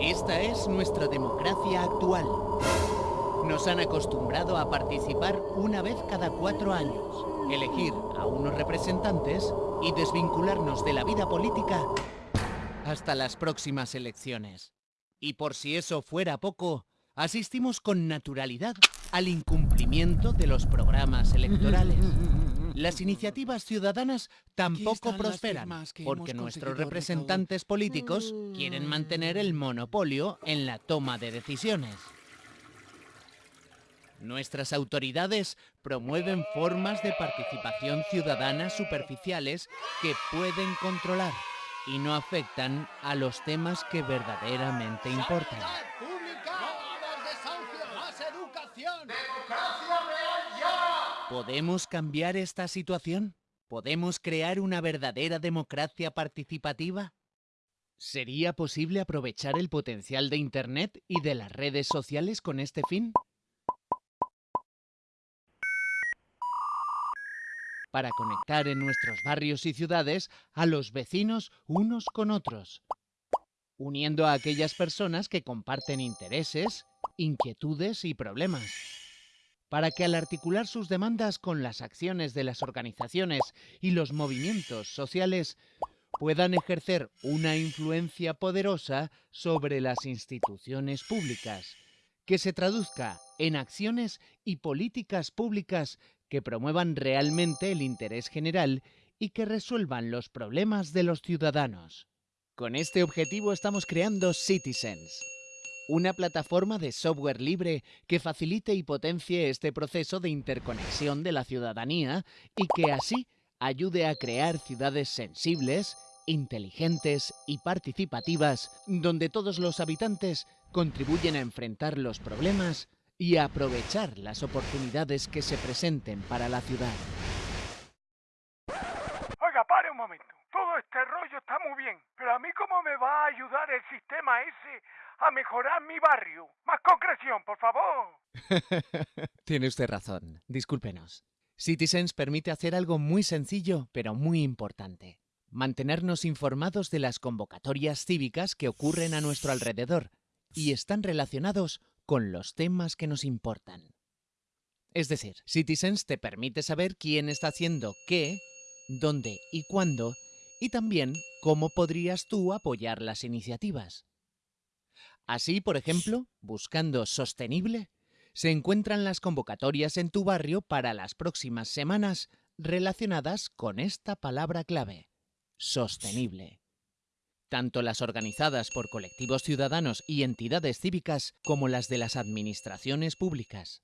Esta es nuestra democracia actual. Nos han acostumbrado a participar una vez cada cuatro años, elegir a unos representantes y desvincularnos de la vida política hasta las próximas elecciones. Y por si eso fuera poco, asistimos con naturalidad al incumplimiento de los programas electorales. Las iniciativas ciudadanas tampoco prosperan, porque nuestros representantes políticos quieren mantener el monopolio en la toma de decisiones. Nuestras autoridades promueven formas de participación ciudadana superficiales que pueden controlar y no afectan a los temas que verdaderamente importan. ¿Podemos cambiar esta situación? ¿Podemos crear una verdadera democracia participativa? ¿Sería posible aprovechar el potencial de Internet y de las redes sociales con este fin? Para conectar en nuestros barrios y ciudades a los vecinos unos con otros, uniendo a aquellas personas que comparten intereses, inquietudes y problemas para que al articular sus demandas con las acciones de las organizaciones y los movimientos sociales puedan ejercer una influencia poderosa sobre las instituciones públicas, que se traduzca en acciones y políticas públicas que promuevan realmente el interés general y que resuelvan los problemas de los ciudadanos. Con este objetivo estamos creando Citizens, una plataforma de software libre que facilite y potencie este proceso de interconexión de la ciudadanía y que así ayude a crear ciudades sensibles, inteligentes y participativas donde todos los habitantes contribuyen a enfrentar los problemas y a aprovechar las oportunidades que se presenten para la ciudad. Oiga, pare un momento. Todo este rollo está muy bien, pero a mí cómo me va a ayudar el sistema ese a mejorar mi barrio. Más concreción, por favor. Tiene usted razón. Discúlpenos. Citizens permite hacer algo muy sencillo, pero muy importante. Mantenernos informados de las convocatorias cívicas que ocurren a nuestro alrededor y están relacionados con los temas que nos importan. Es decir, Citizens te permite saber quién está haciendo qué, dónde y cuándo, y también cómo podrías tú apoyar las iniciativas. Así, por ejemplo, buscando sostenible, se encuentran las convocatorias en tu barrio para las próximas semanas relacionadas con esta palabra clave, sostenible. Tanto las organizadas por colectivos ciudadanos y entidades cívicas como las de las administraciones públicas.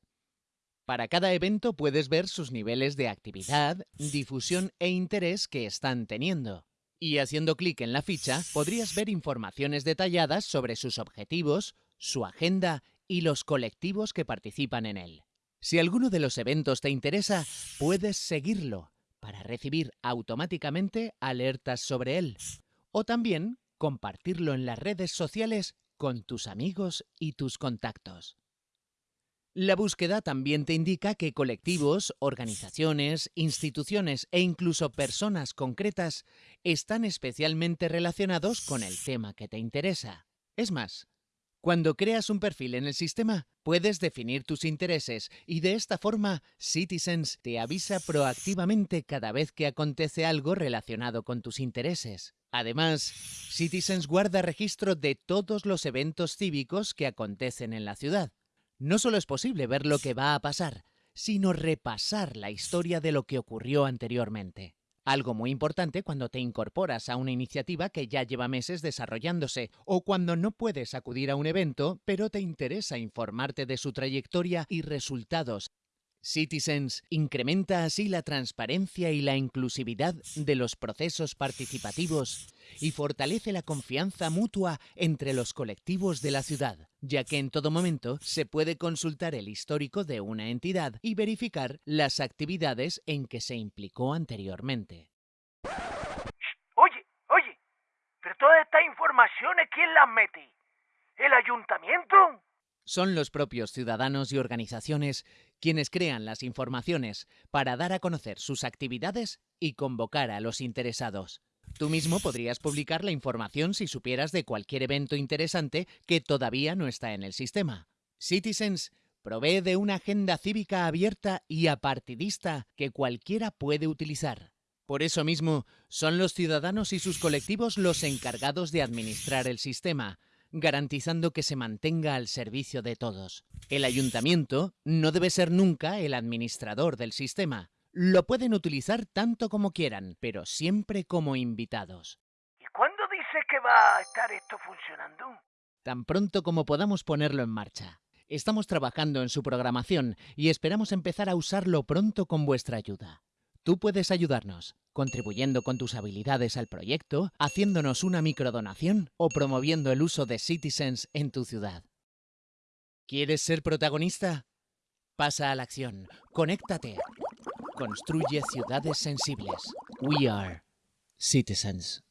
Para cada evento puedes ver sus niveles de actividad, difusión e interés que están teniendo y haciendo clic en la ficha podrías ver informaciones detalladas sobre sus objetivos, su agenda y los colectivos que participan en él. Si alguno de los eventos te interesa, puedes seguirlo para recibir automáticamente alertas sobre él o también compartirlo en las redes sociales con tus amigos y tus contactos. La búsqueda también te indica que colectivos, organizaciones, instituciones e incluso personas concretas están especialmente relacionados con el tema que te interesa. Es más, cuando creas un perfil en el sistema, puedes definir tus intereses y de esta forma Citizens te avisa proactivamente cada vez que acontece algo relacionado con tus intereses. Además, Citizens guarda registro de todos los eventos cívicos que acontecen en la ciudad no solo es posible ver lo que va a pasar, sino repasar la historia de lo que ocurrió anteriormente. Algo muy importante cuando te incorporas a una iniciativa que ya lleva meses desarrollándose o cuando no puedes acudir a un evento, pero te interesa informarte de su trayectoria y resultados Citizens incrementa así la transparencia y la inclusividad de los procesos participativos y fortalece la confianza mutua entre los colectivos de la ciudad, ya que en todo momento se puede consultar el histórico de una entidad y verificar las actividades en que se implicó anteriormente. Oye, oye, pero todas estas informaciones, ¿quién las mete? ¿El ayuntamiento? Son los propios ciudadanos y organizaciones quienes crean las informaciones para dar a conocer sus actividades y convocar a los interesados. Tú mismo podrías publicar la información si supieras de cualquier evento interesante que todavía no está en el sistema. Citizens provee de una agenda cívica abierta y apartidista que cualquiera puede utilizar. Por eso mismo, son los ciudadanos y sus colectivos los encargados de administrar el sistema, garantizando que se mantenga al servicio de todos. El ayuntamiento no debe ser nunca el administrador del sistema. Lo pueden utilizar tanto como quieran, pero siempre como invitados. ¿Y cuándo dice que va a estar esto funcionando? Tan pronto como podamos ponerlo en marcha. Estamos trabajando en su programación y esperamos empezar a usarlo pronto con vuestra ayuda. Tú puedes ayudarnos, contribuyendo con tus habilidades al proyecto, haciéndonos una microdonación o promoviendo el uso de Citizens en tu ciudad. ¿Quieres ser protagonista? Pasa a la acción, conéctate. Construye ciudades sensibles. We are Citizens.